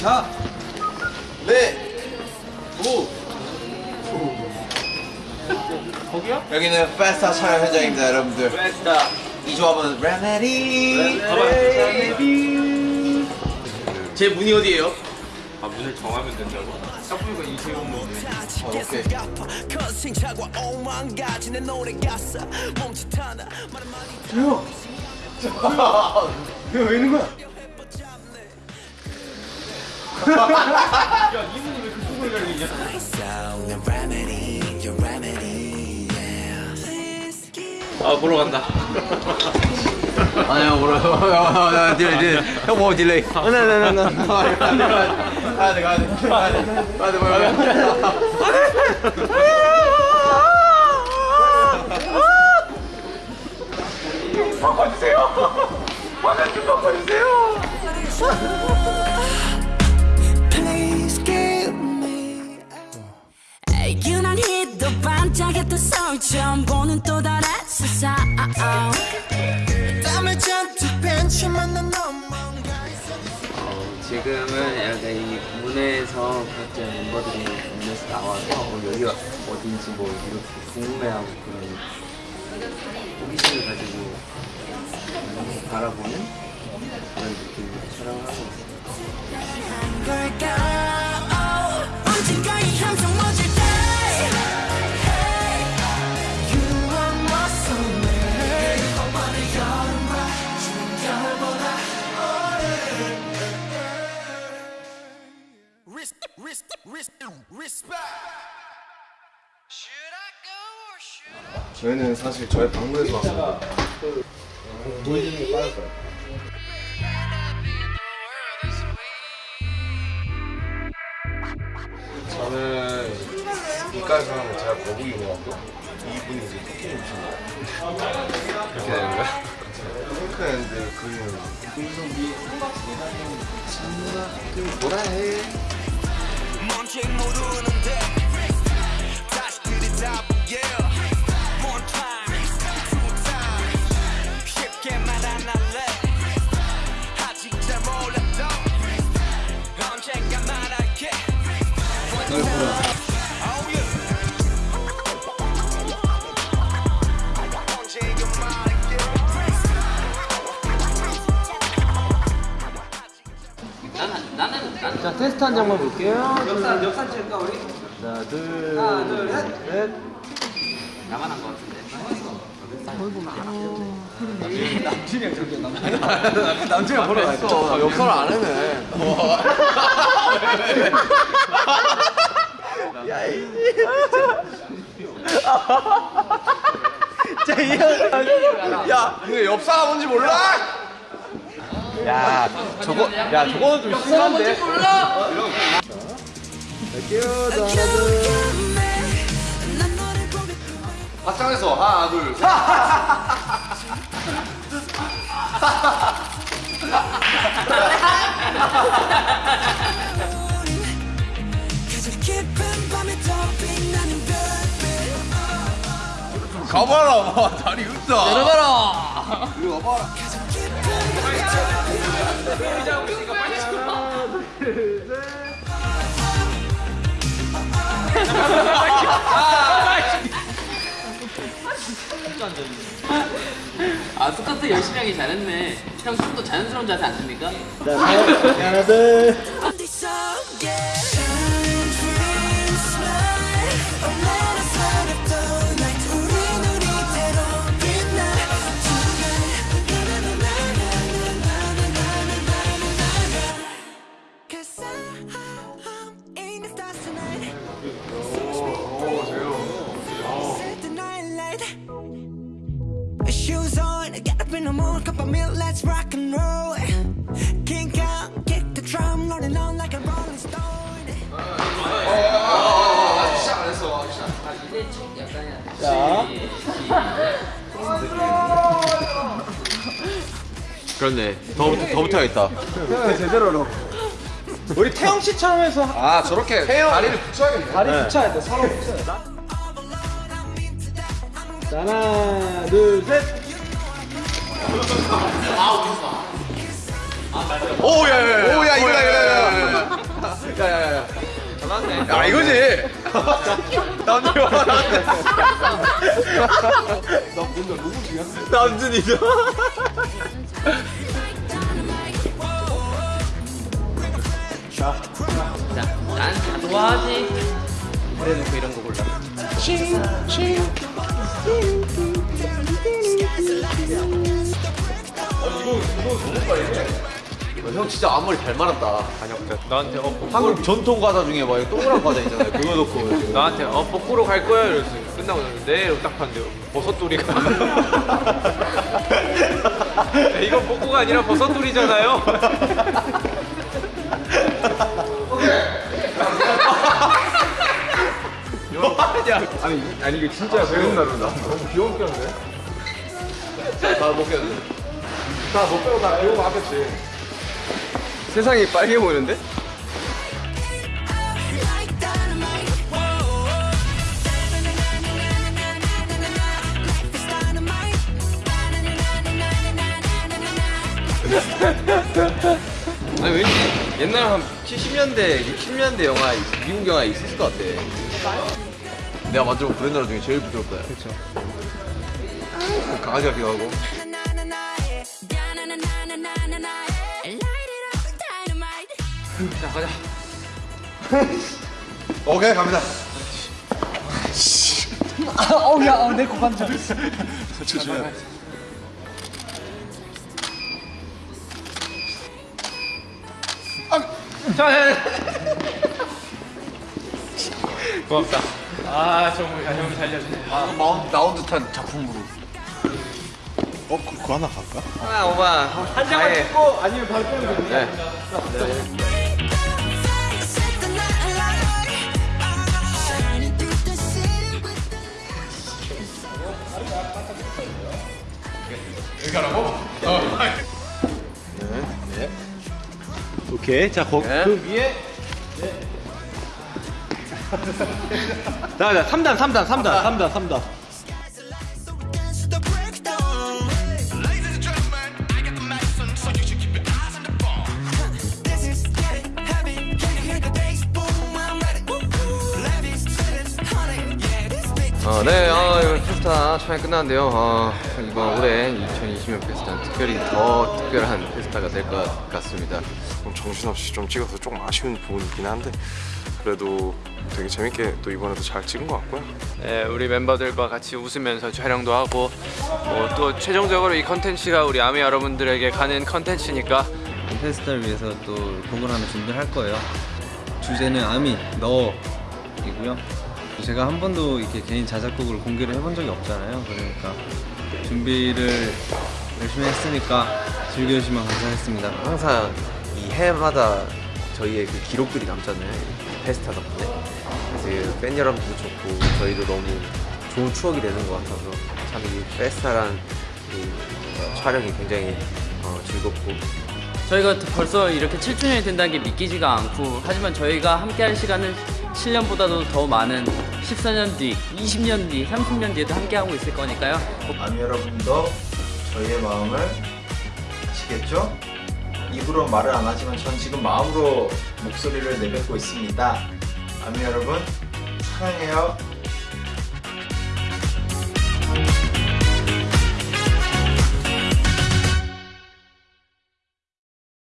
자, 네, 오. 거기요? 여기는 페스타 촬영 현장입니다, 여러분들. 베스타 이 조합은 레메디. 제 문이 어디예요? 아 문을 정하면 된다고? 딱 보니까 이세훈 문 어, 오케이. 왜 있는 거야? 야이 문이 왜 그쪽으로 열리냐? 아 보러 간다 아니야, 뭐라. 딜레이, 딜레이. 형뭐 딜레이. 나나나나. 가야 돼, 가야 돼. 가야 돼. 가야 돼, 뭐야. Please give me 유난히도 반짝였던 서울 처음 보는 또 다른 세상 땀을 잔뜩 벤치 만난 너뭔가 지금은 약간 이 문에서 각자 멤버들이 문에서 나와서 어, 여기가 어딘지 뭐 이렇게 궁금해하고 그런 호기심을 가지고 바라보는 그런 느낌으로 촬영을 하고. 걸 저희는 사실 저희 방문에서 왔습니다. 저는 이까지 하면 제가 거북이 먹었고 이분이 이제 토끼 오신 거예요. 그렇게 되는 거야? 토크했는데 그림은 뭐라 해? 뭔지 모르는데 다시 들이다 자 테스트 한 장만 볼게요. 역산 역산 칠까 우리? 하나 둘 하나 둘셋 나만 한 것 같은데. 남친이 보러 갔어. 역할을 안 해네. 야, 이거 옆사가 뭔지 몰라? 야, 저거, 야, 저거는 좀 심한데. 확장해서 하나, 둘, 셋. 가봐라, 다리 웃다. 내려가라. 이리 와봐 라. 가장 깊은 밤에 더아 스쿼트 열심히 하기 잘했네. 형 숨도 자연스러운 자세 안 씁니까? 어디서 let's rock and roll. King Kong, kick the drum, rolling on like a rolling stone. 그렇네. 더, 더 붙어야겠다. 제대로로. 우리 태영 씨처럼 해서 아, 저렇게 다리를 붙여야겠네. 다리 붙여야 돼. 서로 붙여야 돼. 자, 하나, 둘, 셋. 오야야야 오야 이거다 이거다 야야야 잘났네. 야 이거지. 남준이 와. 남준이죠 난 좋아하지. 그래놓고 이런 거 골라. 형 진짜 앞머리 잘 말았다 나한테 어 한국 전통 과자 중에 막 동그란 과자 있잖아요 그거 넣고 나한테 어 뽀꾸로 갈 거야 이랬어. 끝나고 네 이러고 딱 봤는데 버섯돌이가. 야, 이건 뽀꾸가 아니라 버섯돌이잖아요. 아니 아니 이게 진짜 배운 나루다. 너무 귀여운 편인데. 다못 겠네 다너 빼고 다 배우고 하겠지. 세상이 빨개 보이는데? 아니 왠지 옛날 한 70년대 60년대 영화 미국 영화에 있었을 것 같아 내가 만져본 브랜드 중에 제일 부드럽다 그쵸 강아지 같기도 하고 자 가자. 오케이 갑니다 자, 자, 자. 고맙다. 아 정말 야, 형이 살려주네. 아, 마운, 나온 듯한 작품으로 아 오바 한 장만 찍고 아니면 바로 빼면 돼. 네. 오케이. 자, 거, 네. 그 위에. 자, 자, 3단, 3단, 3단, 3단, 3단. 어, 네, 어, 이번 페스타 촬영 끝났는데요. 어, 이번 올해 2020년 페스타는 특별히 더 특별한 페스타가 될 것 같습니다. 좀 정신없이 좀 찍어서 조금 아쉬운 부분이긴 한데 그래도 되게 재밌게 또 이번에도 잘 찍은 것 같고요. 네, 우리 멤버들과 같이 웃으면서 촬영도 하고 뭐 또 최종적으로 이 컨텐츠가 우리 아미 여러분들에게 가는 컨텐츠니까 페스타를 위해서 또 곡을 하나 준비할 거예요. 주제는 아미 너이고요. 제가 한 번도 이렇게 개인 자작곡을 공개를 해본 적이 없잖아요. 그러니까 준비를 열심히 했으니까 즐겨주시면 감사하겠습니다. 항상 이 해마다 저희의 그 기록들이 남잖아요. 이 페스타 덕분에. 그래서 이팬 여러분들도 좋고 저희도 너무 좋은 추억이 되는 것 같아서 참 이 페스타란 이 어, 촬영이 굉장히 어, 즐겁고 저희가 벌써 이렇게 7주년이 된다는 게 믿기지가 않고 하지만 저희가 함께할 시간은 7년보다도 더 많은 14년 뒤, 20년 뒤, 30년 뒤에도 함께하고 있을 거니까요 아미 여러분도 저희의 마음을 아시겠죠? 입으로 말을 안 하지만 전 지금 마음으로 목소리를 내뱉고 있습니다. 아미 여러분 사랑해요.